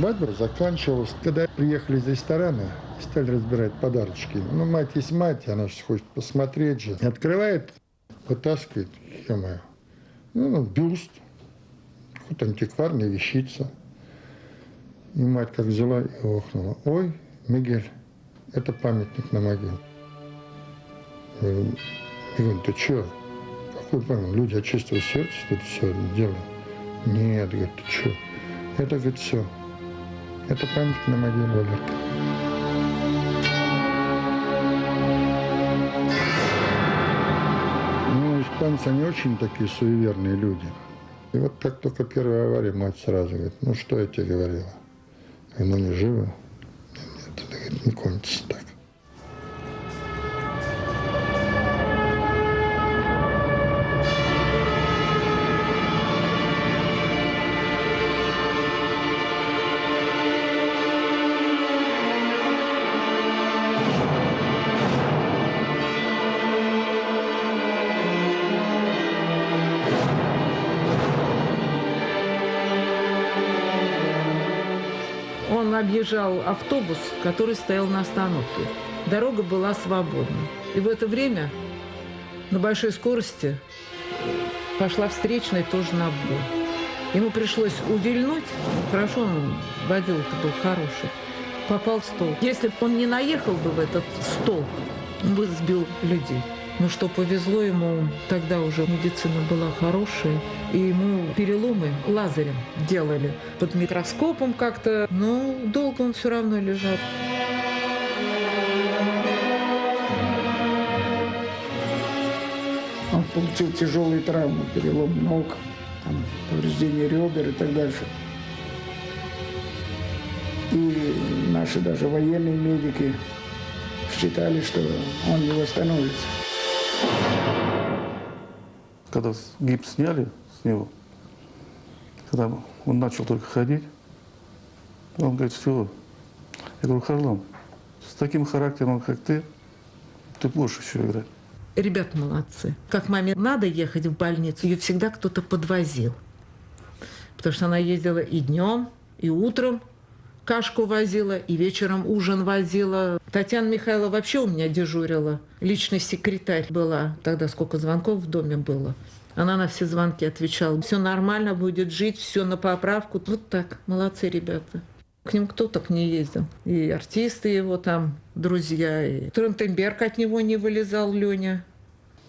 Свадьба заканчивалась. Когда приехали из ресторана, стали разбирать подарочки. Ну, мать есть мать, она же хочет посмотреть же. Открывает, вытаскивает, ё ну, бюст, какая-то антикварная вещица. И мать как взяла и охнула. Ой, Мигель, это памятник на могиле. Я говорю, ты что? Какой памятник? Люди от чистого сердца это все делают. Нет, говорит, ты что? Это, говорит, все. Это памятник на могиле Валерка. Ну, испанцы, они очень такие суеверные люди. И вот как только первая авария, мать сразу говорит, ну что я тебе говорила? Говорю, ну не живо. Нет, это говорит, не кончится так. Объезжал автобус, который стоял на остановке. Дорога была свободна. И в это время на большой скорости пошла встречная тоже на обгон. Ему пришлось увильнуть. Хорошо, он водил-то был хороший. Попал в стол. Если бы он не наехал бы в этот стол, он бы сбил людей. Ну что, повезло ему, тогда уже медицина была хорошая, и ему переломы лазарем делали под микроскопом как-то, но долго он все равно лежал. Он получил тяжелые травмы, перелом ног, там, повреждение ребер и так дальше. И наши даже военные медики считали, что он не восстановится. Когда гипс сняли с него, когда он начал только ходить, он говорит, все. Я говорю, Харлан, с таким характером, как ты, ты будешь еще играть. Ребят молодцы. Как маме надо ехать в больницу, ее всегда кто-то подвозил. Потому что она ездила и днем, и утром, кашку возила, и вечером ужин возила. Татьяна Михайлова вообще у меня дежурила. Личный секретарь была. Тогда сколько звонков в доме было. Она на все звонки отвечала. Все нормально, будет жить, все на поправку. Вот так. Молодцы ребята. К ним кто так не ездил. И артисты его там, друзья. И Трентенберг от него не вылезал, Леня.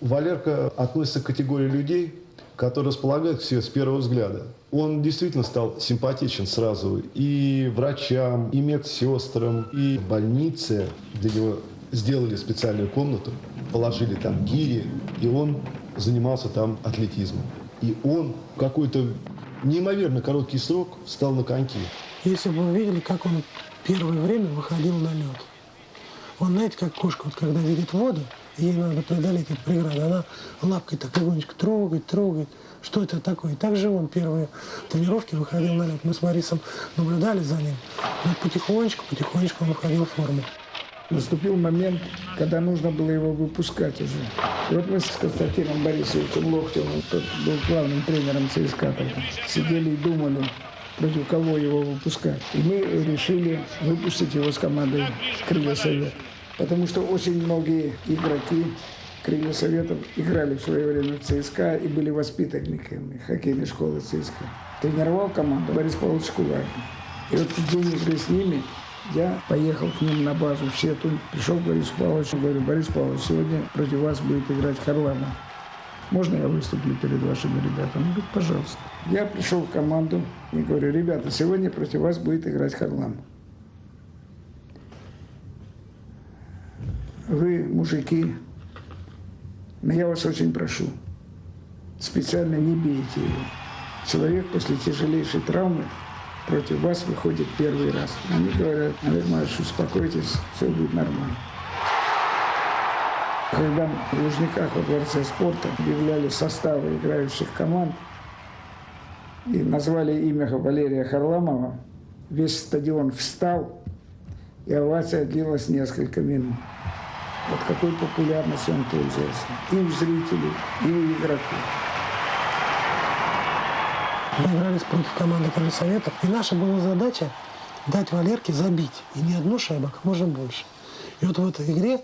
Валерка относится к категории людей, которые располагают себе с первого взгляда. Он действительно стал симпатичен сразу и врачам, и медсестрам, и в больнице для него сделали специальную комнату, положили там гири, и он занимался там атлетизмом. И он в какой-то неимоверно короткий срок встал на коньки. Если бы вы видели, как он первое время выходил на лед. Он, знаете, как кошка, вот когда видит воду, ей надо преодолеть эту преграду, она лапкой так легонечко трогает, трогает, что это такое. И также он первые тренировки выходил на лед. Мы с Марисом наблюдали за ним. Но потихонечку, потихонечку он выходил в форму. Наступил момент, когда нужно было его выпускать уже. И вот мы с Константином Борисовичем Локтевым, тот был главным тренером ЦСКА сидели и думали, против кого его выпускать. И мы решили выпустить его с командой «Крылья Совет». Потому что очень многие игроки Крылья Советов играли в свое время в ЦСКА и были воспитанниками хоккейной школы ЦСКА. Тренировал команду Борис Павлович Кулагин. И вот в день игры с ними я поехал к ним на базу в Сету. Пришел к Борису Павловичу, говорю, Борис Павлович, сегодня против вас будет играть Харламов. Можно я выступлю перед вашими ребятами? Он говорит, пожалуйста. Я пришел в команду и говорю, ребята, сегодня против вас будет играть Харламов. Вы, мужики, но я вас очень прошу, специально не бейте его. Человек после тяжелейшей травмы против вас выходит первый раз. Они говорят, Олег Марьевич, успокойтесь, все будет нормально. Когда в Лужниках во Дворце спорта объявляли составы играющих команд и назвали имя Валерия Харламова, весь стадион встал, и овация длилась несколько минут. Вот какой популярностью он пользовался. И у зрителей, и у игроков. Мы играли против команды Советов, и наша была задача дать Валерке забить. И не одну шайбу, а как можно больше. И вот в этой игре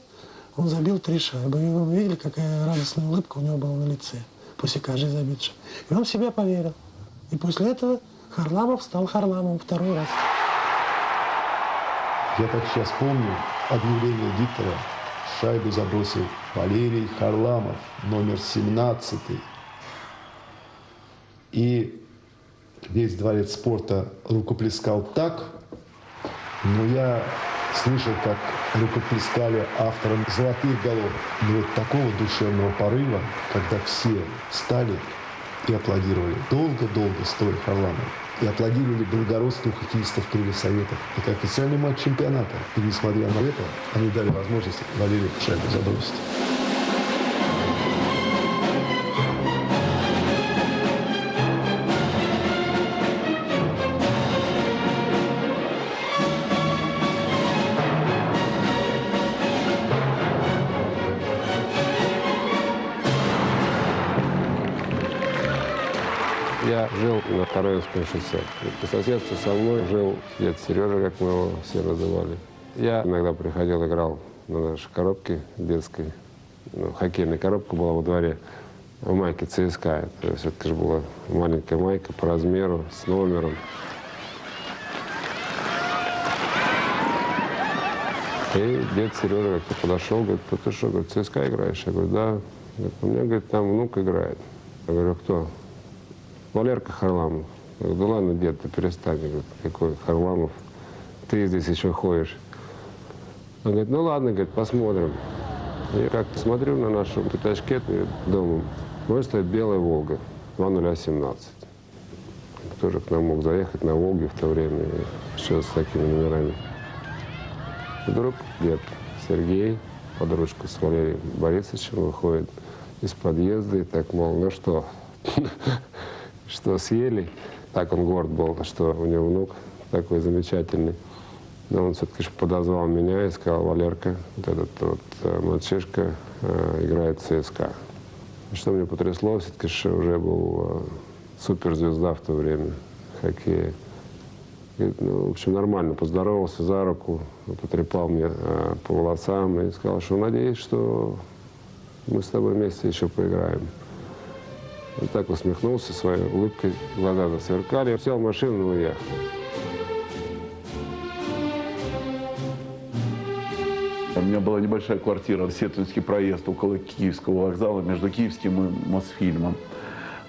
он забил три шайбы. И вы видели, какая радостная улыбка у него была на лице после каждой забитой. И он в себя поверил. И после этого Харламов стал Харламовым второй раз. Я так сейчас помню объявление диктора. Шайбу забросил Валерий Харламов, номер 17. И весь дворец спорта рукоплескал так, но я слышал, как рукоплескали авторам «Золотых голов». Но вот такого душевного порыва, когда все встали и аплодировали. Долго-долго стоя Харламова. И аплодировали благородству хоккеистов Крыльев Советов. Это официальный матч чемпионата. И несмотря на это, они дали возможность Валерию шайбу забросить. Жил на Тараевском шоссе. По соседству со мной жил дед Сережа, как мы его все называли. Я иногда приходил, играл на нашей коробке детской. Ну, хоккейная коробка была во дворе в майке ЦСКА. Это все-таки же была маленькая майка по размеру, с номером. И дед Сережа как-то подошел, говорит, «Да ты что, говорит, ЦСКА играешь? Я говорю, да. Говорит, у меня, говорит, там внук играет. Я говорю, кто? Валерка Харламов. Я говорю, да ладно, дед, ты перестань. Я говорю, какой Харламов? Ты здесь еще ходишь. Он говорит, ну ладно, говорит, посмотрим. Я как-то смотрю на нашу пятачке домом. Вот стоит белая «Волга», 2017. Кто же к нам мог заехать на «Волге» в то время, еще с такими номерами. Вдруг дед Сергей под ручку с Валерием Борисовичем выходит из подъезда и так, мол, ну что, что съели? Так он горд был, что у него внук такой замечательный. Но он все-таки подозвал меня и сказал, Валерка, вот этот вот э, мальчишка э, играет в ЦСКА. Что меня потрясло, все-таки уже был э, суперзвезда в то время хоккея. Говорит, ну, в общем, нормально, поздоровался за руку, потрепал мне по волосам и сказал, что надеюсь, что мы с тобой вместе еще поиграем. Он так усмехнулся своей улыбкой, глаза засверкали. Сел в машину и уехал. У меня была небольшая квартира, Сетунский проезд около Киевского вокзала, между Киевским и Мосфильмом.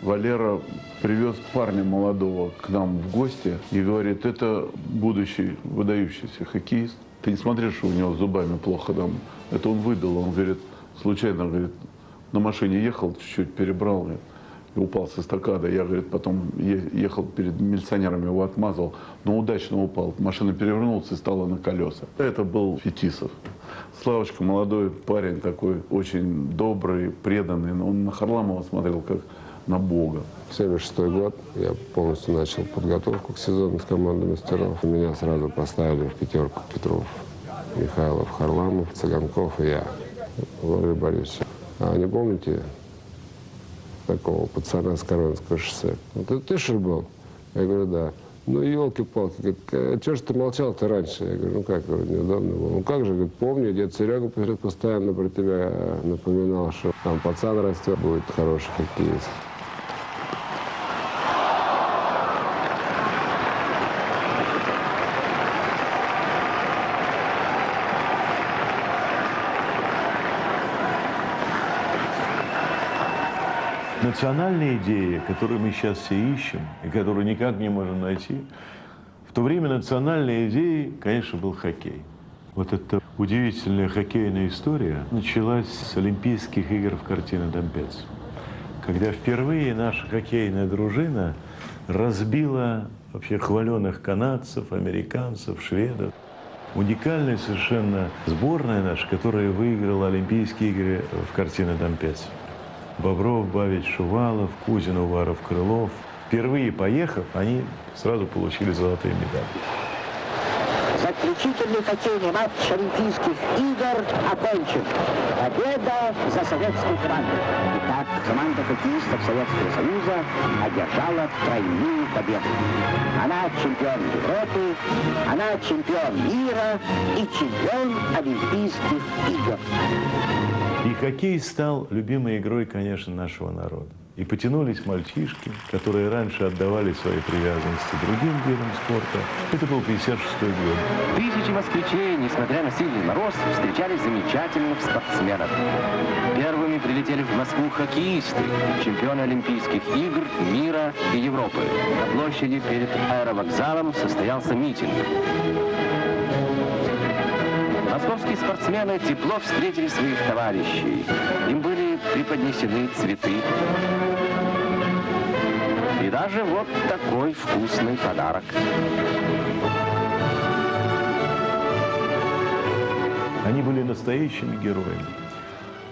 Валера привез парня молодого к нам в гости и говорит, это будущий выдающийся хоккеист. Ты не смотришь, что у него зубами плохо там. Это он выдал. Он говорит, случайно, говорит, на машине ехал, чуть-чуть перебрал говорит, и упал с эстакады. Я, говорит, потом ехал перед милиционерами, его отмазал, но удачно упал. Машина перевернулась и стала на колеса. Это был Фетисов. Славочка, молодой парень такой, очень добрый, преданный. Но он на Харламова смотрел как на Бога. 76 год я полностью начал подготовку к сезону с командой мастеров. Меня сразу поставили в пятерку Петров, Михайлов, Харламов, Цыганков и я, Валерий Борисович. А не помните такого пацана с Коронского шоссе? «Ну, ты, ли был? Я говорю, да. Ну, елки-палки, а что ж ты молчал-то раньше? Я говорю, ну как, неудобно было. Ну как же, говорит, помню, дед Серега постоянно про тебя напоминал, что там пацан растет, будет хороший хоккеист. Национальные идеи, которые мы сейчас все ищем и которые никак не можем найти, в то время национальной идеей, конечно, был хоккей. Вот эта удивительная хоккейная история началась с Олимпийских игр в картине Домпец, когда впервые наша хоккейная дружина разбила вообще хваленых канадцев, американцев, шведов. Уникальная совершенно сборная наша, которая выиграла Олимпийские игры в картине Домпец. Бобров, Бавич, Шувалов, Кузин, Уваров, Крылов. Впервые поехав, они сразу получили золотые медали. Заключительный хоккейный матч Олимпийских игр окончен. Победа за советскую команду. Итак, команда хоккеистов Советского Союза одержала тройную победу. Она чемпион Европы, она чемпион мира и чемпион Олимпийских игр. И хоккей стал любимой игрой, конечно, нашего народа. И потянулись мальчишки, которые раньше отдавали свои привязанности другим видам спорта. Это был 56 год. Тысячи москвичей, несмотря на сильный мороз, встречали замечательных спортсменов. Первыми прилетели в Москву хоккеисты, чемпионы Олимпийских игр, мира и Европы. На площади перед аэровокзалом состоялся митинг. Московские спортсмены тепло встретили своих товарищей. Им были преподнесены цветы. И даже вот такой вкусный подарок. Они были настоящими героями.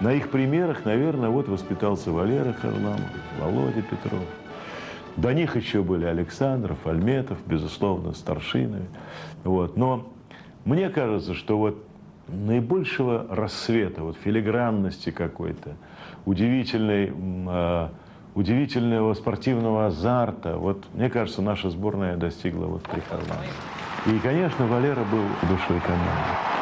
На их примерах, наверное, вот воспитался Валера Харламов, Володя Петров. До них еще были Александров, Альметов, безусловно, старшины. Вот. Но мне кажется, что вот наибольшего рассвета, вот филигранности какой-то, удивительной, э, удивительного спортивного азарта, вот мне кажется, наша сборная достигла вот Харламове. И, конечно, Валера был душой команды.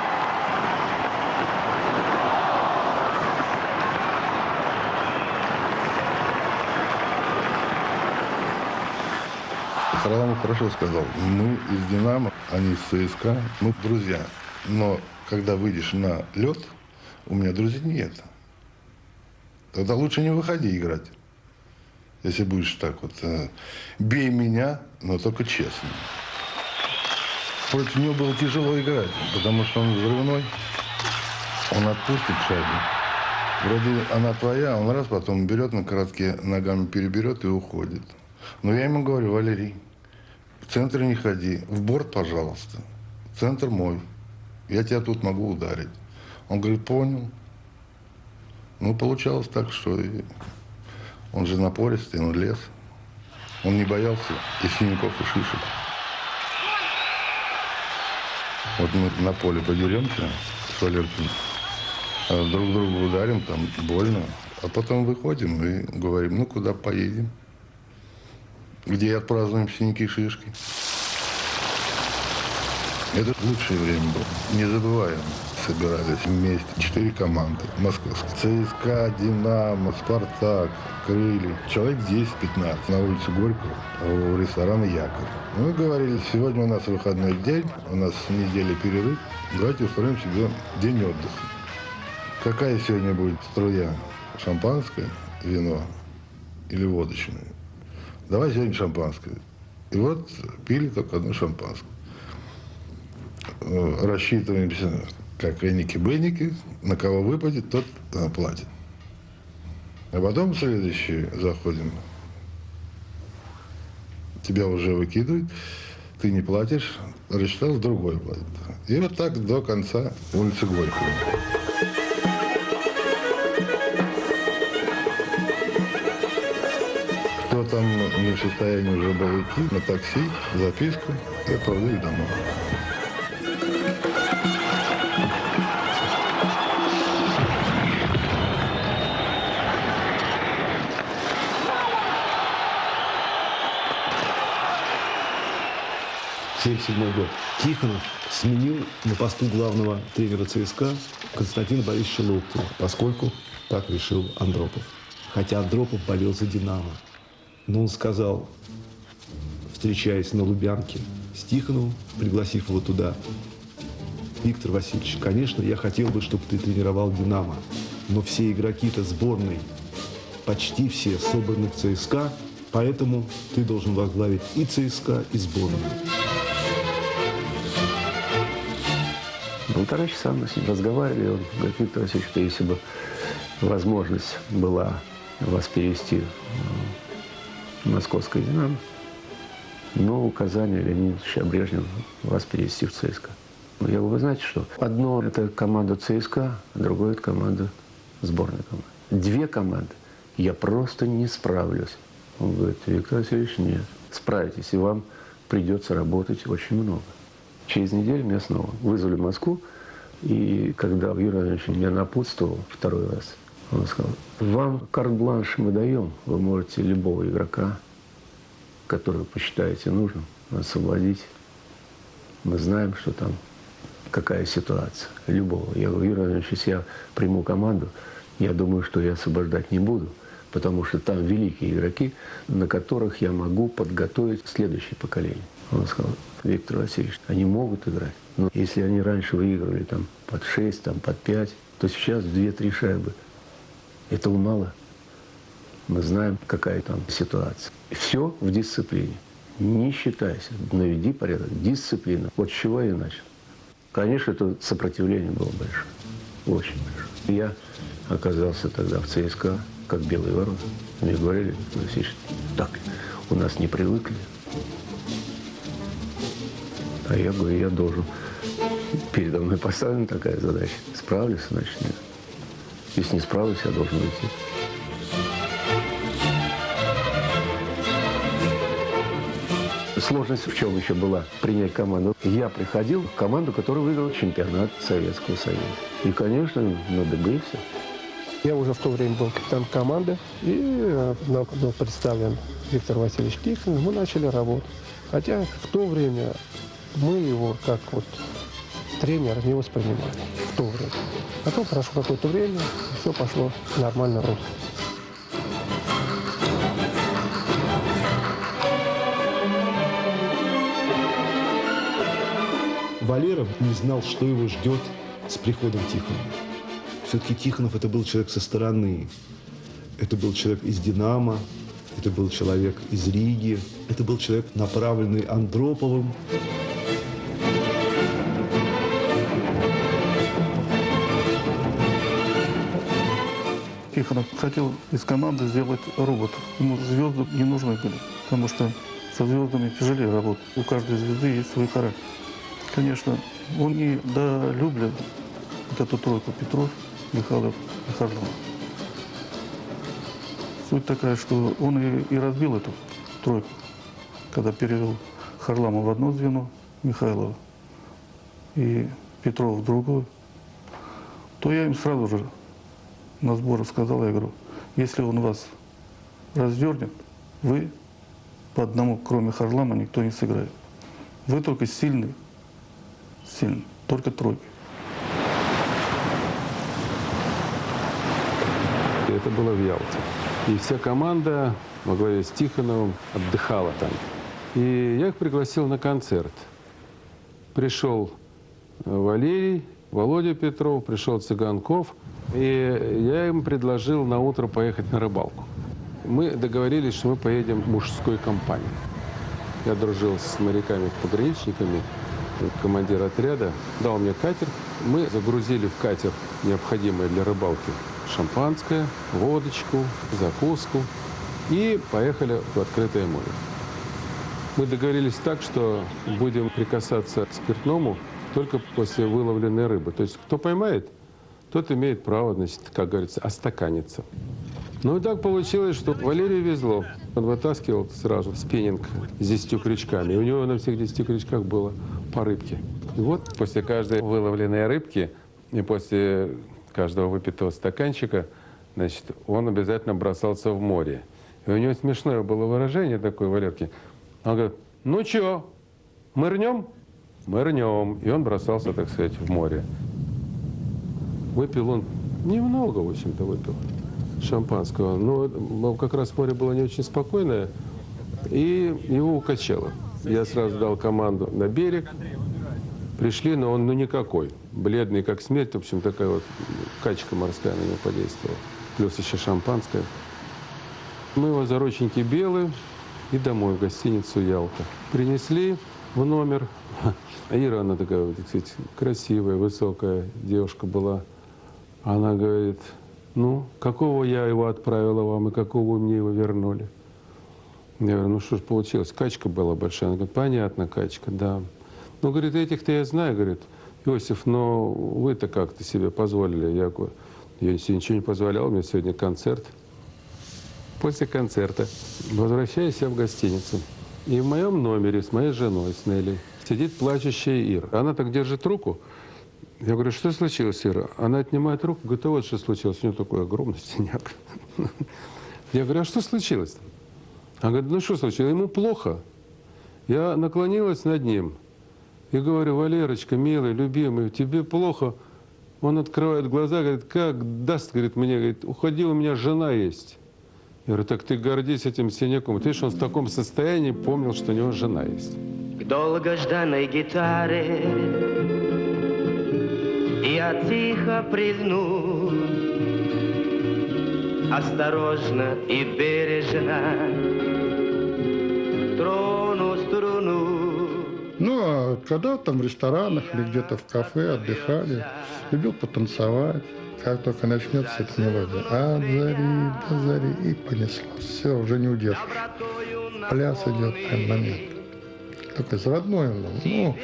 Харламов хорошо сказал. Мы из «Динамо», они из ЦСКА. Мы друзья. Но когда выйдешь на лед, у меня друзей нет. Тогда лучше не выходи играть. Если будешь так вот. э, Бей меня, но только честно. Против него было тяжело играть, потому что он взрывной. Он отпустит шайбу. Вроде она твоя, он раз потом берет на коротке, ногами переберет и уходит. Но я ему говорю, Валерий, в центр не ходи, в борт, пожалуйста. Центр мой. Я тебя тут могу ударить. Он говорит, понял. Ну, получалось так, что и он же напористый, он лез. Он не боялся и синяков, и шишек. Вот мы на поле подеремся с Валеркой, а друг друга ударим, там больно. А потом выходим и говорим, ну, куда поедем? Где отпразднуем синяки и шишки? Это лучшее время было. Не забываем. Собирались вместе четыре команды московские. ЦСКА, Динамо, Спартак, Крылья. Человек 10-15 на улице Горького у ресторана Якорь. Мы говорили, сегодня у нас выходной день, у нас неделя перерыв. Давайте устроим себе день отдыха. Какая сегодня будет струя? Шампанское, вино или водочное? Давай сегодня шампанское. И вот пили только одно шампанское. Э, Рассчитываемся, как эники-беники, на кого выпадет, тот платит. А потом следующий заходим. Тебя уже выкидывают, ты не платишь, рассчитал, другой платит. И вот так до конца улицы Горького. Кто там не в состоянии уже был идти, на такси, записку и отправляли домой. Седьмой год. Тихонов сменил на посту главного тренера ЦСКА Константина Борисовича Локтева, поскольку так решил Андропов. Хотя Андропов болел за «Динамо». Но он сказал, встречаясь на Лубянке с Тихоновым, пригласив его туда, Виктор Васильевич, конечно, я хотел бы, чтобы ты тренировал «Динамо», но все игроки-то сборной, почти все собраны в ЦСКА, поэтому ты должен возглавить и ЦСКА, и сборную. Полтора часа мы с ним разговаривали. Он говорит, Виктор Васильевич, что если бы возможность была вас перевести в московское «Динамо», но указание Леонида Брежнева вас перевести в ЦСКА. Ну, Я говорю, вы знаете что? Одно – это команда ЦСКА, а другое – это команда сборной команды. Две команды. Я просто не справлюсь. Он говорит, Виктор Васильевич, нет. Справитесь, и вам придется работать очень много. Через неделю меня снова вызвали в Москву. И когда Юрий Владимирович меня напутствовал второй раз, он сказал, вам карт-бланш мы даем, вы можете любого игрока, которого посчитаете нужным, освободить. Мы знаем, что там какая ситуация. Любого. Я говорю, Юрий Владимирович, если я приму команду, я думаю, что я освобождать не буду, потому что там великие игроки, на которых я могу подготовить следующее поколение. Он сказал, Виктор Васильевич, они могут играть. Но если они раньше выигрывали там под 6, там, под 5, то сейчас 2-3 шайбы. Этого мало. Мы знаем, какая там ситуация. Все в дисциплине. Не считайся, наведи порядок. Дисциплина. Вот с чего я начал. Конечно, это сопротивление было большое. Очень большое. Я оказался тогда в ЦСКА, как белый ворон. Мне говорили, Васильевич, так, у нас не привыкли. А я говорю, я должен. Передо мной поставлена такая задача. Справлюсь, значит, нет. Если не справлюсь, я должен уйти. Сложность в чем еще была принять команду? Я приходил в команду, которая выиграла чемпионат Советского Союза. И, конечно, надыбился. Я уже в то время был капитан команды, и нам был представлен Виктор Васильевич Тихонов. Мы начали работу. Хотя в то время мы его как вот тренера не воспринимали. В то время. Потом прошло какое-то время, и все пошло нормально русло. Валеров не знал, что его ждет с приходом Тихонова. Все-таки Тихонов это был человек со стороны. Это был человек из «Динамо», это был человек из Риги, это был человек, направленный Андроповым. Тихонов хотел из команды сделать робот. Ему звезды не нужны были, потому что со звездами тяжелее работать. У каждой звезды есть свой характер. Конечно, он не долюблял вот эту тройку Петров, Михайлов и Харламов. Суть такая, что он и, и разбил эту тройку, когда перевел Харламова в одно звено, Михайлова, и Петрова в другое, то я им сразу же на сборах сказал, я говорю, если он вас развернет, вы по одному, кроме Харлама, никто не сыграет. Вы только сильный, сильный, только тройка. И это было в Ялте. И вся команда во главе с Тихоновым отдыхала там. И я их пригласил на концерт. Пришел Валерий, Володя Петров, пришел Цыганков. И я им предложил на утро поехать на рыбалку. Мы договорились, что мы поедем мужской компанией. Я дружил с моряками-пограничниками, командир отряда дал мне катер. Мы загрузили в катер необходимое для рыбалки шампанское, водочку, закуску и поехали в открытое море. Мы договорились так, что будем прикасаться к спиртному только после выловленной рыбы. То есть кто поймает, тот имеет право, значит, как говорится, остаканиться. Ну и так получилось, что Валерию везло. Он вытаскивал сразу спиннинг с 10 крючками. И у него на всех 10 крючках было по рыбке. И вот после каждой выловленной рыбки и после каждого выпитого стаканчика, значит, он обязательно бросался в море. И у него смешное было выражение такое, Валерки. Он говорит, ну чё, мы рнем? Мы рнем. И он бросался, так сказать, в море. Выпил он немного, в общем-то, выпил шампанского. Но как раз море было не очень спокойное, и его укачало. Я сразу дал команду на берег. Пришли, но он ну никакой. Бледный, как смерть. В общем, такая вот качка морская на него подействовала. Плюс еще шампанское. Мы его за рученьки белые и домой, в гостиницу Ялта. Принесли в номер. Ира, она такая, так сказать, красивая, высокая девушка была. Она говорит, ну, какого я его отправила вам и какого вы мне его вернули? Я говорю, ну что ж получилось, качка была большая. Она говорит, понятно, качка, да. Ну, говорит, этих-то я знаю, говорит, Иосиф, но вы-то как-то себе позволили. Я говорю, я себе ничего не позволял, у меня сегодня концерт. После концерта возвращаюсь я в гостиницу. И в моем номере с моей женой, с Нелли, сидит плачущая Ира. Она так держит руку. Я говорю, что случилось, Ира? Она отнимает руку, говорит, а вот что случилось. У нее такой огромный синяк. Я говорю, а что случилось? Она говорит, ну что случилось? Ему плохо. Я наклонилась над ним и говорю, Валерочка, милый, любимый, тебе плохо. Он открывает глаза, говорит, как даст, говорит, мне, говорит, уходи, у меня жена есть. Я говорю, так ты гордись этим синяком. Ты видишь, он в таком состоянии помнил, что у него жена есть. К долгожданной гитаре я тихо прильну, осторожно и бережно трону струну. Ну, а когда там в ресторанах или где-то в кафе отдыхали, любил потанцевать. Как только начнется эта мелодия, от зари до зари, и понеслось. Все, уже не удержишь. Пляс идет прям момент. Такой заводной он был. Ну,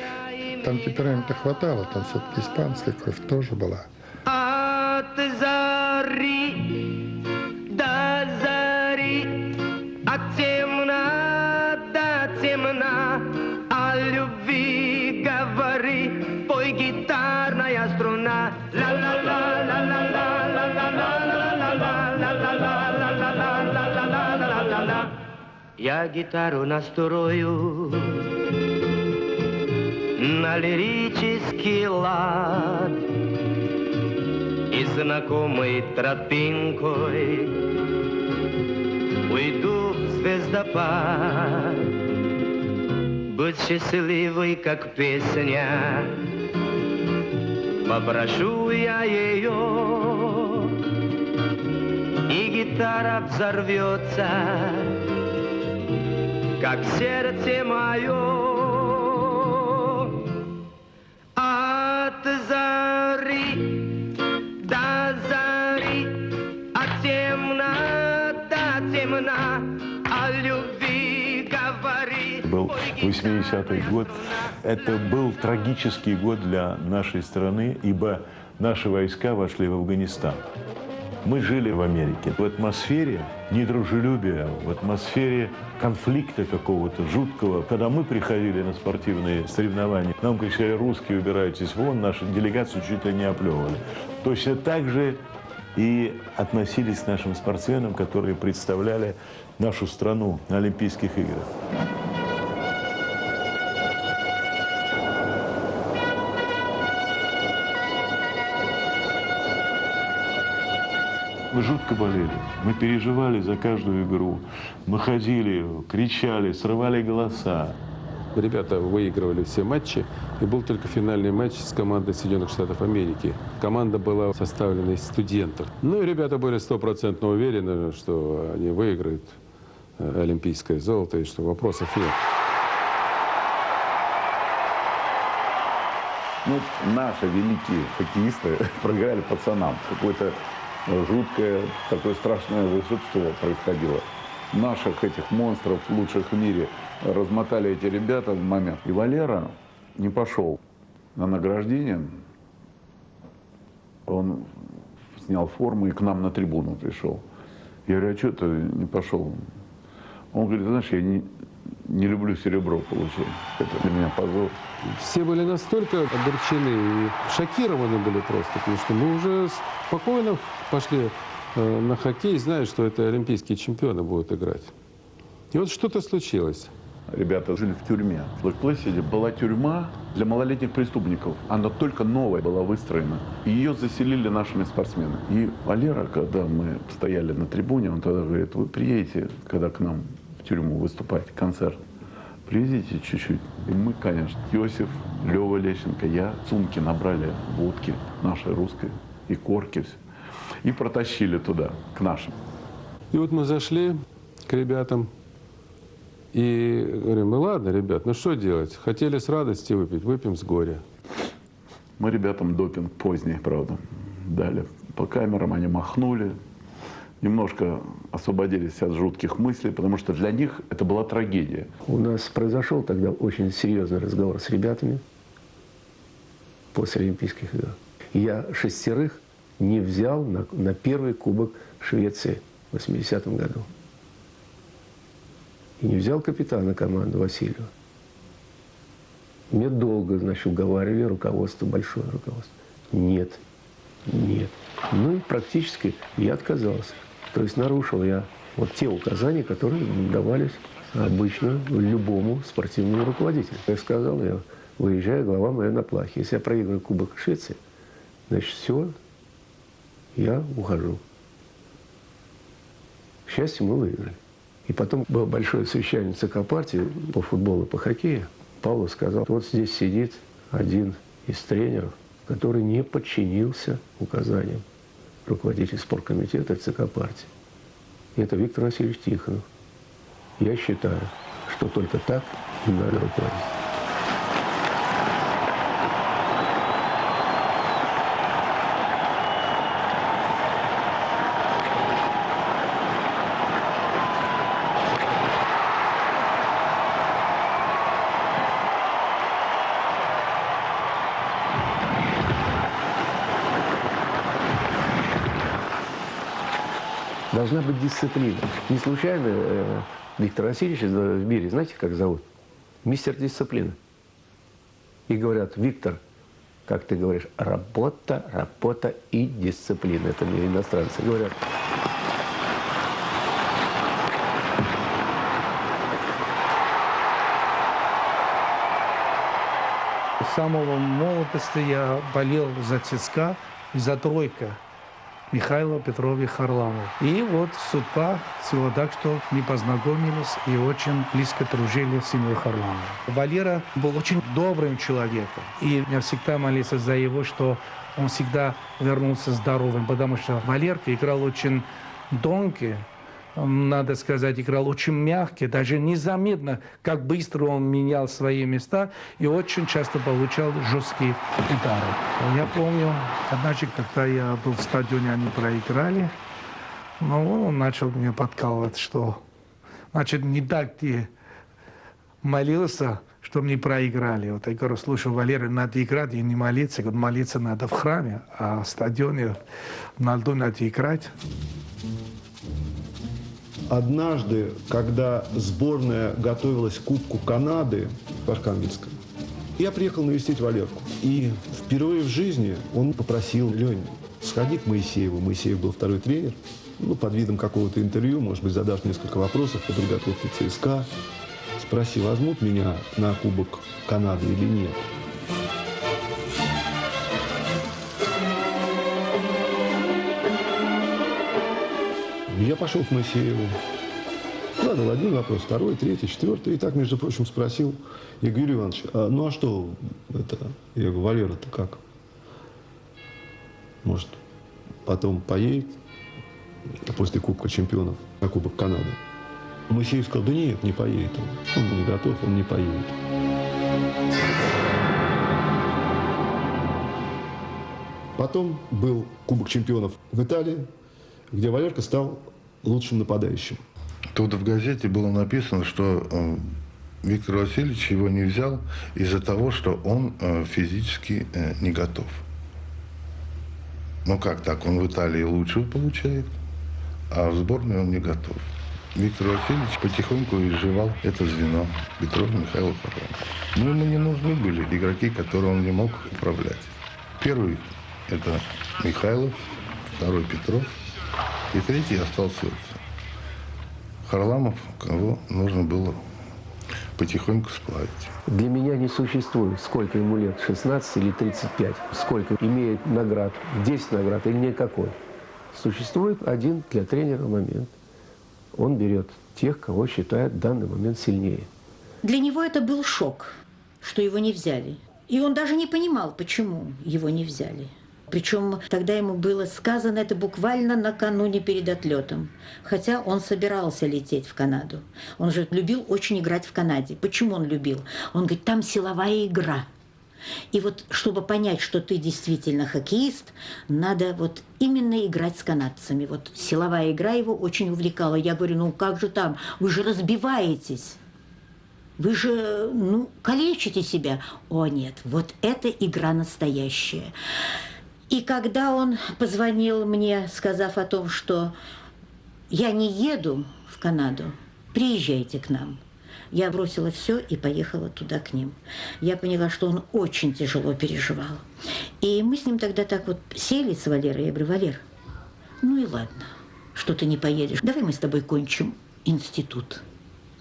там темперамента хватало, там все-таки испанская кровь тоже была. От зари до зари, от темна до темна, о любви говори, пой гитарная струна. Я гитару настрою на лирический лад. И знакомой тропинкой Уйду в звездопад. Будь счастливой, как песня. Попрошу я ее И гитара взорвется Как сердце мое 80-й год. Это был трагический год для нашей страны, ибо наши войска вошли в Афганистан. Мы жили в Америке. В атмосфере недружелюбия, в атмосфере конфликта какого-то жуткого. Когда мы приходили на спортивные соревнования, нам кричали, русские, убирайтесь вон, нашу делегацию чуть ли не оплевывали. Точно так же и относились к нашим спортсменам, которые представляли нашу страну на Олимпийских играх. Мы жутко болели. Мы переживали за каждую игру. Мы ходили, кричали, срывали голоса. Ребята выигрывали все матчи, и был только финальный матч с командой Соединенных Штатов Америки. Команда была составлена из студентов. Ну и ребята были стопроцентно уверены, что они выиграют э, олимпийское золото, и что вопросов нет. Ну, наши великие хоккеисты проиграли пацанам. Какое-то жуткое, такое страшное волшебство происходило. Наших этих монстров, лучших в мире, размотали эти ребята в момент. И Валера не пошел на награждение. Он снял форму и к нам на трибуну пришел. Я говорю, а что ты не пошел? Он говорит, знаешь, я не, не люблю серебро получать. Это для меня позор. Все были настолько огорчены и шокированы были просто, потому что мы уже спокойно пошли э, на хоккей, зная, что это олимпийские чемпионы будут играть. И вот что-то случилось. Ребята жили в тюрьме. В Блэк-Плэсиде была тюрьма для малолетних преступников. Она только новая была выстроена. И ее заселили нашими спортсменами. И Валера, когда мы стояли на трибуне, он тогда говорит, вы приедете, когда к нам в тюрьму выступать, концерт. Привезите чуть-чуть. И мы, конечно, Иосиф, Лева Лещенко, я, сумки набрали водки нашей русской и корки все. И протащили туда, к нашим. И вот мы зашли к ребятам и говорим, ну ладно, ребят, ну что делать? Хотели с радости выпить, выпьем с горя. Мы ребятам допинг поздний, правда, дали. По камерам они махнули, немножко освободились от жутких мыслей, потому что для них это была трагедия. У нас произошел тогда очень серьезный разговор с ребятами после Олимпийских игр. Я шестерых не взял на, на первый кубок Швеции в 80-м году. и не взял капитана команды Васильева. Мне долго, значит, уговаривали руководство, большое руководство. Нет, нет. Ну и практически я отказался. То есть нарушил я вот те указания, которые давались обычно любому спортивному руководителю. Я сказал, я выезжаю, голова моя на плахе. Если я проигрываю Кубок Швеции, значит, все, я ухожу. К счастью, мы выиграли. И потом было большое совещание ЦК партии по футболу по хоккею. Павлов сказал, вот здесь сидит один из тренеров, который не подчинился указаниям руководителя спорткомитета ЦК партии. И это Виктор Васильевич Тихонов. Я считаю, что только так и надо руководить. Должна быть дисциплина. Не случайно э, Виктор Васильевич в мире, знаете, как зовут? Мистер дисциплины. И говорят, Виктор, как ты говоришь, работа, работа и дисциплина. Это мне иностранцы говорят. С самого молодости я болел за ЦСКА и за тройка. Михаила Петрович Харламов. И вот судьба свела так, что мы познакомились и очень близко дружили с семьей Харламова. Валера был очень добрым человеком. И я всегда молился за его, что он всегда вернулся здоровым, потому что Валерка играл очень тонкий, надо сказать, играл очень мягкий, даже незаметно, как быстро он менял свои места и очень часто получал жесткие удары. Я помню, однажды, когда я был в стадионе, они проиграли, но он начал меня подкалывать, что, значит, не так ты молился, что мне проиграли. Вот я говорю, слушай, Валерий, надо играть и не молиться. Говорю, молиться надо в храме, а в стадионе на льду надо играть. Однажды, когда сборная готовилась к Кубку Канады в Архангельском, я приехал навестить Валерку. И впервые в жизни он попросил, Лень, сходи к Моисееву. Моисеев был второй тренер. Ну, под видом какого-то интервью, может быть, задашь несколько вопросов по подготовке ЦСКА. Спроси, возьмут меня на Кубок Канады или нет. Я пошел к Моисееву. Задал один вопрос, второй, третий, четвертый. И так, между прочим, спросил я Иванович, а, ну а что это? Я говорю, Валера-то как? Может, потом поедет после Кубка чемпионов на Кубок Канады? Моисеев сказал, да нет, не поедет он. Он не готов, он не поедет. Потом был Кубок чемпионов в Италии, где Валерка стал лучшим нападающим. Тут в газете было написано, что э, Виктор Васильевич его не взял из-за того, что он э, физически э, не готов. Ну как так? Он в Италии лучше получает, а в сборной он не готов. Виктор Васильевич потихоньку изживал это звено Петров Михайлов Орлов. Но ему не нужны были игроки, которые он не мог управлять. Первый – это Михайлов, второй – Петров, и третий остался Харламов, кого нужно было потихоньку сплавить. Для меня не существует, сколько ему лет, 16 или 35, сколько имеет наград, 10 наград или никакой. Существует один для тренера момент. Он берет тех, кого считает в данный момент сильнее. Для него это был шок, что его не взяли. И он даже не понимал, почему его не взяли. Причем тогда ему было сказано это буквально накануне перед отлетом. Хотя он собирался лететь в Канаду. Он же любил очень играть в Канаде. Почему он любил? Он говорит, там силовая игра. И вот, чтобы понять, что ты действительно хоккеист, надо вот именно играть с канадцами. Вот силовая игра его очень увлекала. Я говорю, ну как же там? Вы же разбиваетесь. Вы же, ну, калечите себя. О, нет, вот эта игра настоящая. И когда он позвонил мне, сказав о том, что я не еду в Канаду, приезжайте к нам. Я бросила все и поехала туда к ним. Я поняла, что он очень тяжело переживал. И мы с ним тогда так вот сели с Валерой. Я говорю, Валер, ну и ладно, что ты не поедешь. Давай мы с тобой кончим институт.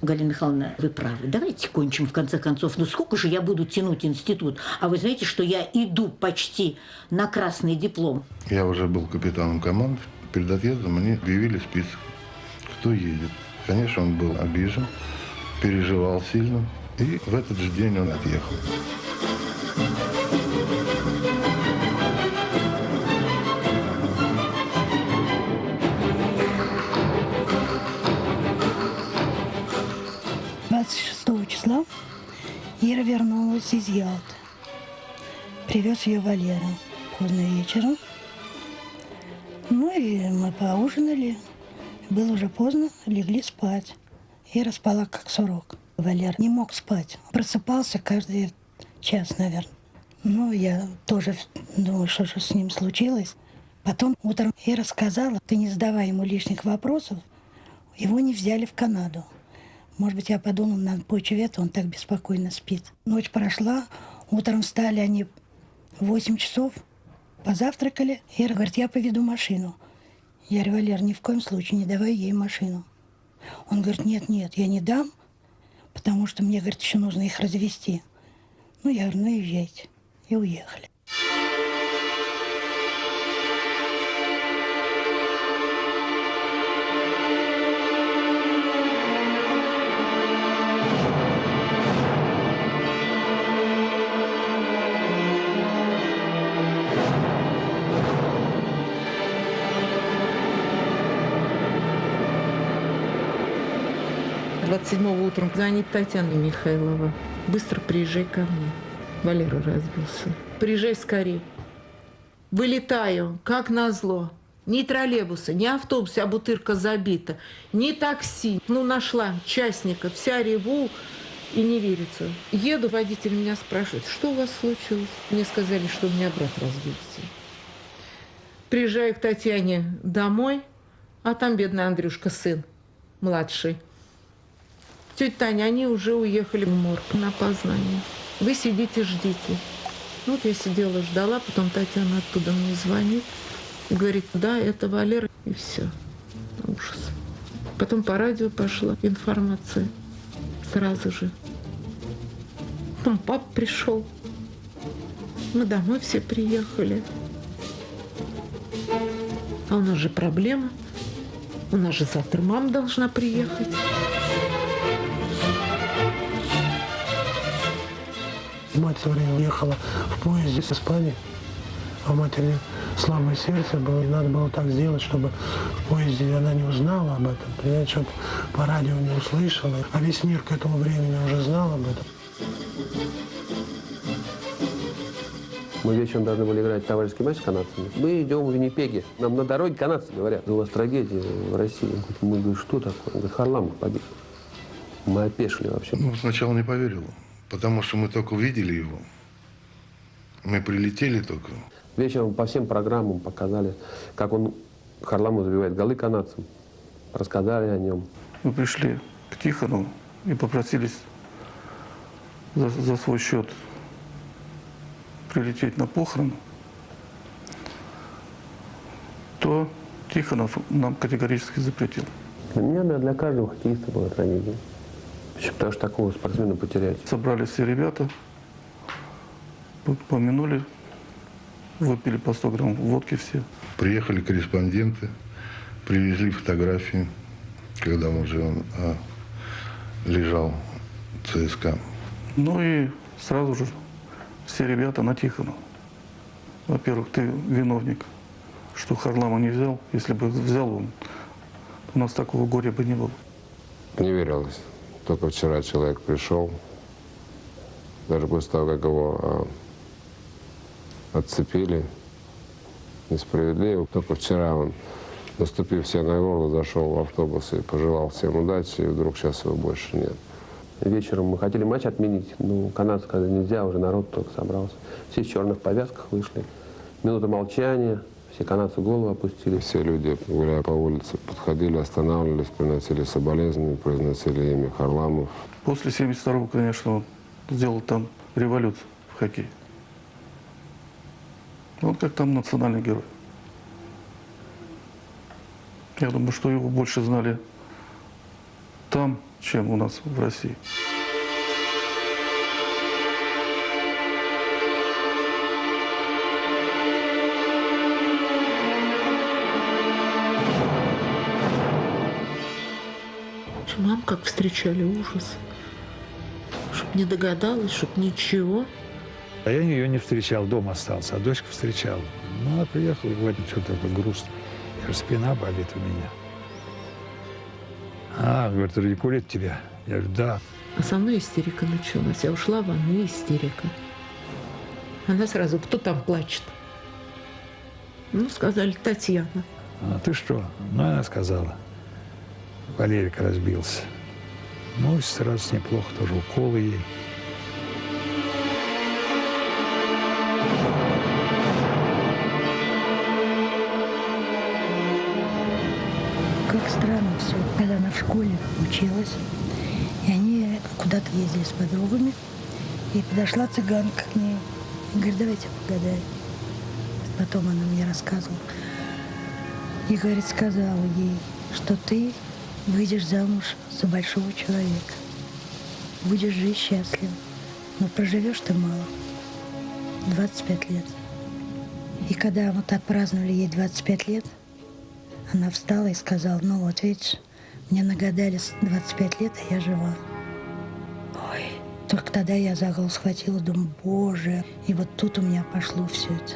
Галина Михайловна, вы правы. Давайте кончим в конце концов. Ну сколько же я буду тянуть институт? А вы знаете, что я иду почти на красный диплом. Я уже был капитаном команды. Перед отъездом мне объявили список, кто едет. Конечно, он был обижен, переживал сильно. И в этот же день он отъехал. Вернулась из Ялты. Привез ее Валера поздно вечером. Ну и мы поужинали. Было уже поздно, легли спать. Ира спала как сурок. Валер не мог спать. Просыпался каждый час, наверное. Ну, я тоже думаю, что же с ним случилось. Потом утром Ира сказала, ты не задавай ему лишних вопросов. Его не взяли в Канаду. Может быть, я подумала, на почве этого он так беспокойно спит. Ночь прошла, утром встали они в 8 часов, позавтракали. Ира говорит, я поведу машину. Я говорю, Валер, ни в коем случае не давай ей машину. Он говорит, нет, нет, я не дам, потому что мне, говорит, еще нужно их развести. Ну, я говорю, ну, езжайте. И уехали. Двадцать седьмого утром звонит Татьяна Михайлова. Быстро приезжай ко мне. Валера разбился. Приезжай скорее. Вылетаю, как назло. Ни троллейбуса, ни автобуса, а бутырка забита. Ни такси. Ну, нашла частника. Вся реву и не верится. Еду, водитель меня спрашивает, что у вас случилось? Мне сказали, что у меня брат разбился. Приезжаю к Татьяне домой, а там бедный Андрюшка, сын, младший. Тетя Таня, они уже уехали в морг на познание. Вы сидите, ждите. Ну, вот я сидела, ждала, потом Татьяна оттуда мне звонит говорит, да, это Валера, и все. Ужас. Потом по радио пошла информация сразу же. Потом пап пришел. Мы домой все приехали. А у нас же проблема. У нас же завтра мама должна приехать. Мать все время уехала в поезде с Испании, а у матери слабое сердце было, и надо было так сделать, чтобы в поезде она не узнала об этом, понимаете, чтобы по радио не услышала, а весь мир к этому времени уже знал об этом. Мы вечером должны были играть товарищеский матч с канадцами. Мы идем в Виннипеге. Нам на дороге канадцы говорят, у вас трагедия в России. Мы говорим, что такое? Он говорит, Харламов погиб. Мы опешили вообще. Ну, сначала не поверил, потому что мы только увидели его. Мы прилетели только. Вечером по всем программам показали, как он Харламов забивает голы канадцам. Рассказали о нем. Мы пришли к Тихону и попросились за, за свой счет прилететь на похороны, то Тихонов нам категорически запретил. Для меня, да, для каждого хоккеиста была трагедия. Почему? Потому что такого спортсмена потерять. Собрались все ребята, помянули, выпили по 100 грамм водки все. Приехали корреспонденты, привезли фотографии, когда уже он а, лежал в ЦСКА. Ну и сразу же все ребята на Тихона. Во-первых, ты виновник, что Харлама не взял. Если бы взял он, у нас такого горя бы не было. Не верилось. Только вчера человек пришел, даже после того, как его а, отцепили, несправедливо. Только вчера он, наступив все на горло, зашел в автобус и пожелал всем удачи, и вдруг сейчас его больше нет. Вечером мы хотели матч отменить, но канадцы сказали, нельзя, уже народ только собрался. Все в черных повязках вышли. Минута молчания, Все канадцы голову опустили. Все люди, гуляя по улице, подходили, останавливались, приносили соболезнования, произносили имя Харламов. После 72-го, конечно, он сделал там революцию в хоккей. Он как там национальный герой. Я думаю, что его больше знали там, чем у нас в России. Как встречали ужас. Чтоб не догадалась, чтоб ничего. А я ее не встречал, дома остался, а дочка встречала. Ну, она приехала, говорит, что-то такое грустно. Я говорю, спина болит у меня. А, говорит, радикулит тебя? Я говорю, да. А со мной истерика началась. Я ушла в ванну, и истерика. Она сразу, кто там плачет? Ну, сказали, Татьяна. А ты что? Ну, она сказала. Валерик разбился. Ну, сразу неплохо тоже уколы ей. Как странно все. Когда она в школе училась, и они куда-то ездили с подругами, и подошла цыганка к ней. И говорит, давайте погадаем. Потом она мне рассказывала. И, говорит, сказала ей, что ты выйдешь замуж за большого человека. Будешь жить счастлив. Но проживешь ты мало. 25 лет. И когда вот так праздновали ей 25 лет, она встала и сказала, ну вот видишь, мне нагадали 25 лет, а я жива. Ой, только тогда я за голову схватила, думаю, боже. И вот тут у меня пошло все это.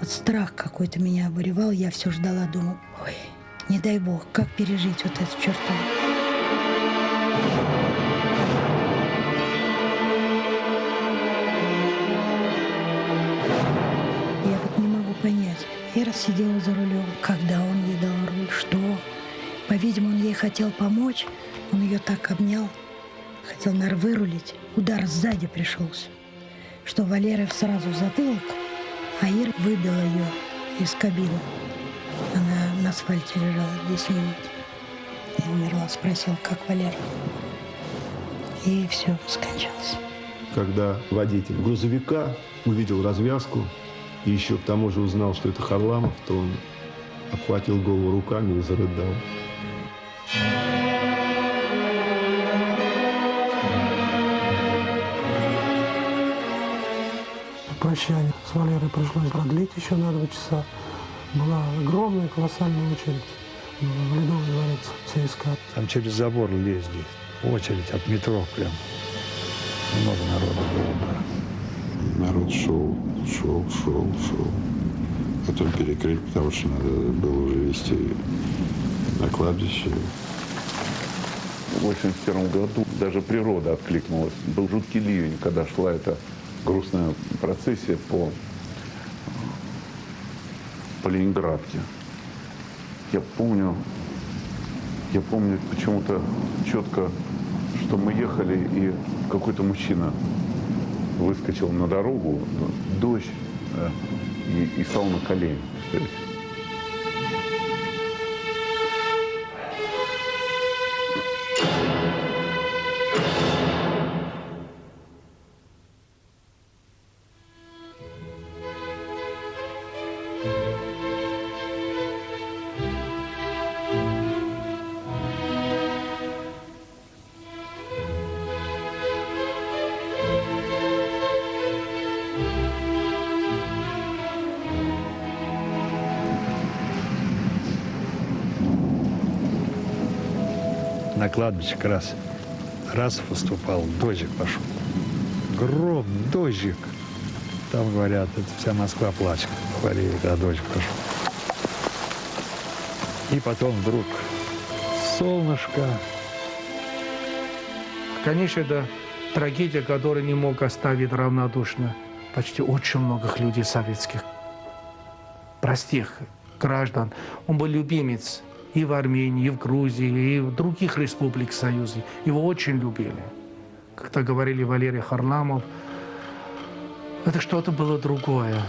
Вот страх какой-то меня обуревал, я все ждала, думаю, ой, не дай бог, как пережить вот эту чертову. Я вот не могу понять. Ира сидела за рулем, когда он ей дал руль, что. По-видимому, он ей хотел помочь, он ее так обнял, хотел, наверное, вырулить. Удар сзади пришелся, что Валера сразу в затылок, а Ира выбила ее из кабины. Асфальте лежала 10 минут. И умерла, спросил, как Валера. И все, скончалась. Когда водитель грузовика увидел развязку и еще к тому же узнал, что это Харламов, то он обхватил голову руками и зарыдал. Прощание с Валерой пришлось продлить еще на два часа. Была огромная, колоссальная очередь в Ледовый дворец ЦСКА. Там через забор лезли. Очередь от метро прям. Много народу было. да. Народ шел, шел, шел, шел. Потом перекрыть, потому что надо было уже везти на кладбище. В 81 году даже природа откликнулась. Был жуткий ливень, когда шла эта грустная процессия по, по Ленинградке. Я помню, я помню почему-то четко, что мы ехали, и какой-то мужчина выскочил на дорогу, дождь, да, и, и стал на колени. представляете? На кладбище как раз, раз выступал, дождик пошел. Гром, дождик. Там говорят, это вся Москва плачет. Говорили, когда дождик пошел. И потом вдруг солнышко. Конечно, это трагедия, которая не мог оставить равнодушно почти очень многих людей советских, простых граждан. Он был любимец и в Армении, и в Грузии, и в других республик Союза. Его очень любили. Как-то говорили Валерий Харламов, это что-то было другое.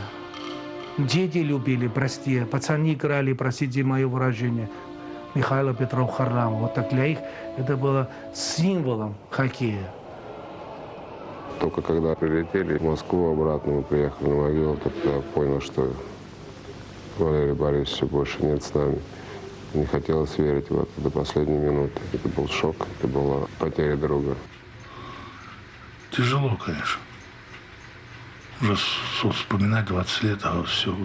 Дети любили, прости, пацаны играли, простите мое выражение, Михаила Петров Харламов. Вот так для них это было символом хоккея. Только когда прилетели в Москву обратно, мы приехали на могилу, тогда понял, что Валерия Борисовича больше нет с нами. Не хотелось верить в это до последней минуты. Это был шок, это была потеря друга. Тяжело, конечно. Уже вспоминать 20 лет, а все.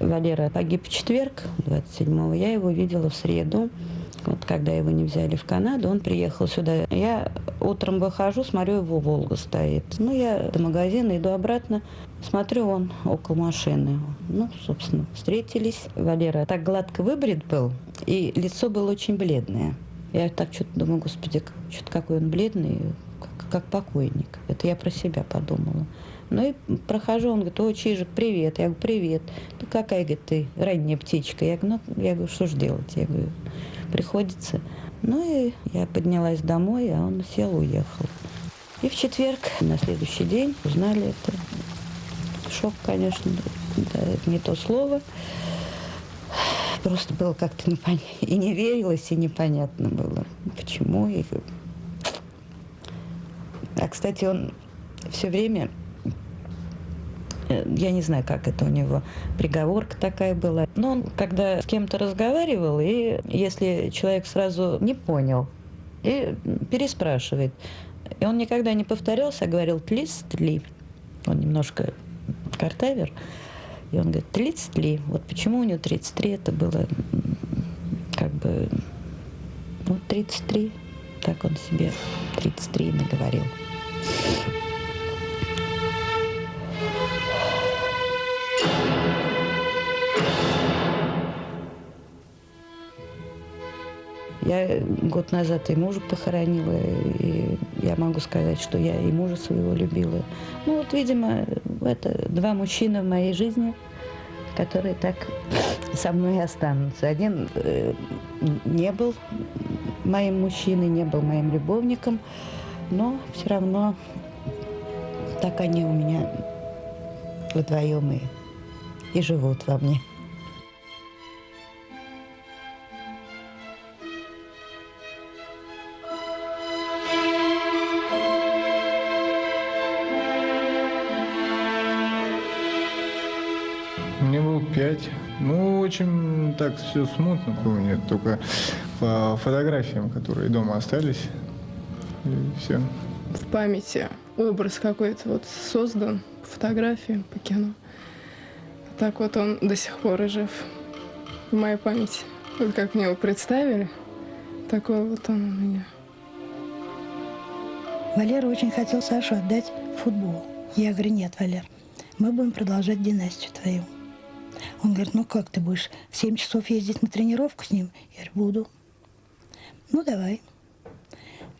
Валера погиб в четверг, 27-го. Я его видела в среду. Вот когда его не взяли в Канаду, он приехал сюда. Я утром выхожу, смотрю, его «Волга» стоит. Ну, я до магазина иду обратно, смотрю, он около машины. Ну, собственно, встретились. Валера так гладко выбрит был, и лицо было очень бледное. Я так что-то думаю, господи, что-то какой он бледный, как, как покойник. Это я про себя подумала. Ну и прохожу, он говорит, о, Чижик, привет. Я говорю, привет. Ну какая, говорит, ты ранняя птичка. Я говорю, ну, я говорю, что ж делать? Я говорю, приходится. Ну и я поднялась домой, а он сел, уехал. И в четверг, на следующий день, узнали это. Шок, конечно, да, не то слово. Просто было как-то непонятно. И не верилось, и непонятно было, почему. И... А, кстати, он все время Э, я не знаю, как это у него, приговорка такая была. Но он, когда с кем-то разговаривал, и если человек сразу не понял, и переспрашивает. И он никогда не повторялся, а говорил «тлист-ли». Он немножко картавер. И он говорит «тлист-ли». Вот почему у него 33, это было как бы... Вот 33, так он себе 33 наговорил. Я год назад и мужа похоронила, и я могу сказать, что я и мужа своего любила. Ну вот, видимо, это два мужчины в моей жизни, которые так со мной и останутся. Один э, не был моим мужчиной, не был моим любовником, но все равно так они у меня вдвоем и, и живут во мне. Очень так все смутно помню, только по фотографиям, которые дома остались. И все. в памяти образ какой-то вот создан по фотографии, по кино. Так вот он до сих пор и жив в моей памяти. Вот как мне его представили, такой вот он у меня. Валера очень хотел Сашу отдать футбол. Я говорю, нет, Валер, мы будем продолжать династию твою. Он говорит, ну как ты будешь в 7 часов ездить на тренировку с ним? Я говорю, буду. Ну давай.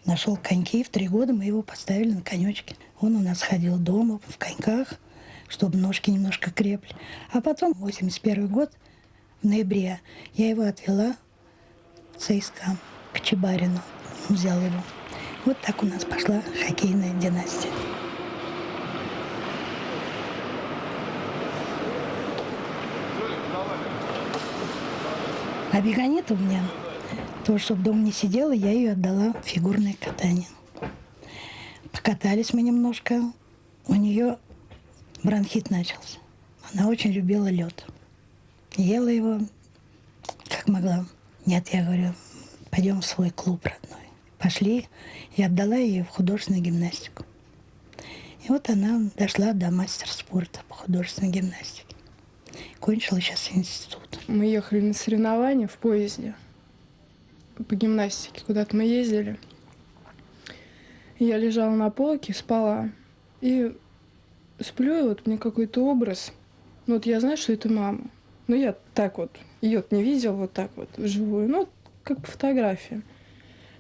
Нашел коньки, в три года мы его поставили на конечки. Он у нас ходил дома в коньках, чтобы ножки немножко крепли. А потом, 81 год, в ноябре, я его отвела в ЦСКА, к Чебарину. Взял его. Вот так у нас пошла хоккейная династия. А бегонет у меня, то, чтобы дома не сидела, я ее отдала в фигурное катание. Покатались мы немножко, у нее бронхит начался. Она очень любила лед. Ела его, как могла. Нет, я говорю, пойдем в свой клуб родной. Пошли, и отдала ее в художественную гимнастику. И вот она дошла до мастера спорта по художественной гимнастике. Кончила сейчас институт. Мы ехали на соревнования в поезде по гимнастике. Куда-то мы ездили. Я лежала на полке, спала. И сплю, и вот мне какой-то образ. Ну вот я знаю, что это мама. Но я так вот, ее не видела вот так вот вживую. Ну, как по фотографии.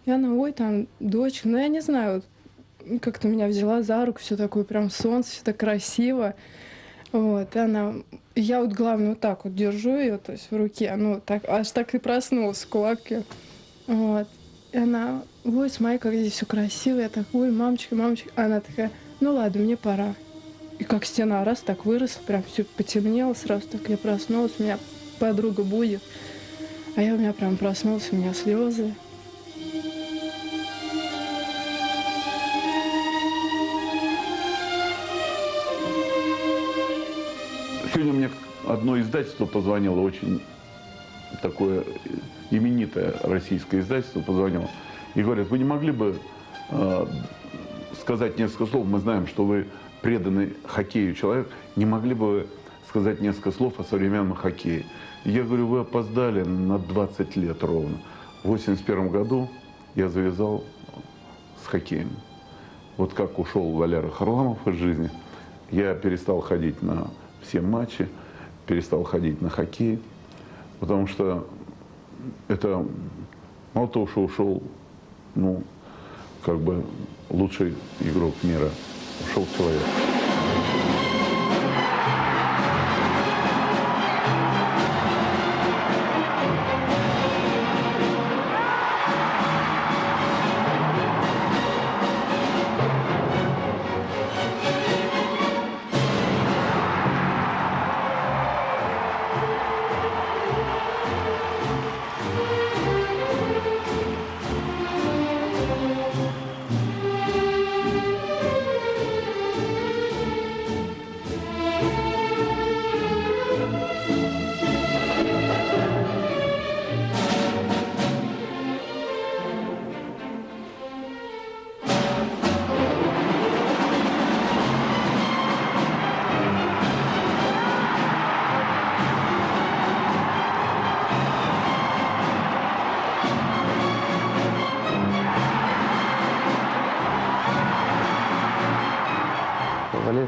И она, ой, там, дочка. Ну, я не знаю, вот, как-то меня взяла за руку, все такое прям солнце, все так красиво. Вот, и она... Я вот, главное, вот так вот держу ее, то есть в руке, ну, вот так, аж так и проснулась в кулаке. Вот. И она, ой, смотри, как здесь все красиво. Я так, ой, мамочка, мамочка. Она такая, ну ладно, мне пора. И как стена раз так выросла, прям все потемнело сразу, так я проснулась, меня подруга будет. А я у меня прям проснулась, у меня слезы. Сегодня мне одно издательство позвонило, очень такое именитое российское издательство позвонило, и говорят, вы не могли бы э, сказать несколько слов, мы знаем, что вы преданный хоккею человек, не могли бы сказать несколько слов о современном хоккее? Я говорю, вы опоздали на 20 лет ровно. В 81 году я завязал с хоккеем. Вот как ушел Валера Харламов из жизни, я перестал ходить на все матчи, перестал ходить на хоккей, потому что это мало того, что ушел, ну, как бы лучший игрок мира, ушел человек.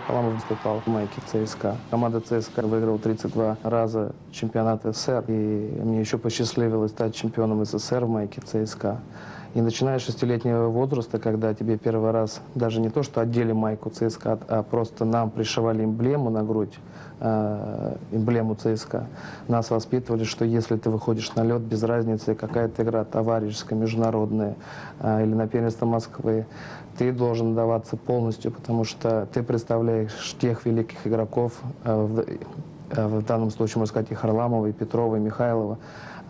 Халамов выступал в майке ЦСКА. Команда ЦСКА выиграла 32 раза чемпионат СССР. И мне еще посчастливилось стать чемпионом СССР в майке ЦСКА. И начиная с шестилетнего возраста, когда тебе первый раз даже не то, что одели майку ЦСКА, а просто нам пришивали эмблему на грудь, э, эмблему ЦСКА, нас воспитывали, что если ты выходишь на лед, без разницы, какая-то игра товарищеская, международная э, или на первенство Москвы, ты должен даваться полностью, потому что ты представляешь тех великих игроков, э, в, э, в данном случае, можно сказать, и Харламова, и Петрова, и Михайлова,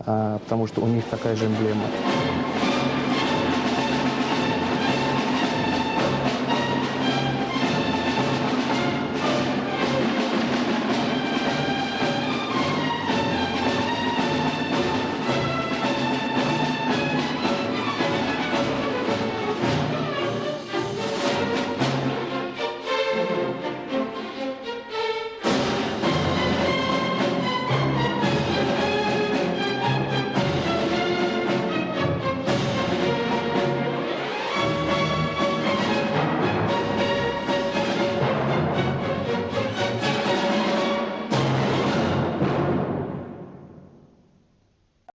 э, потому что у них такая же эмблема.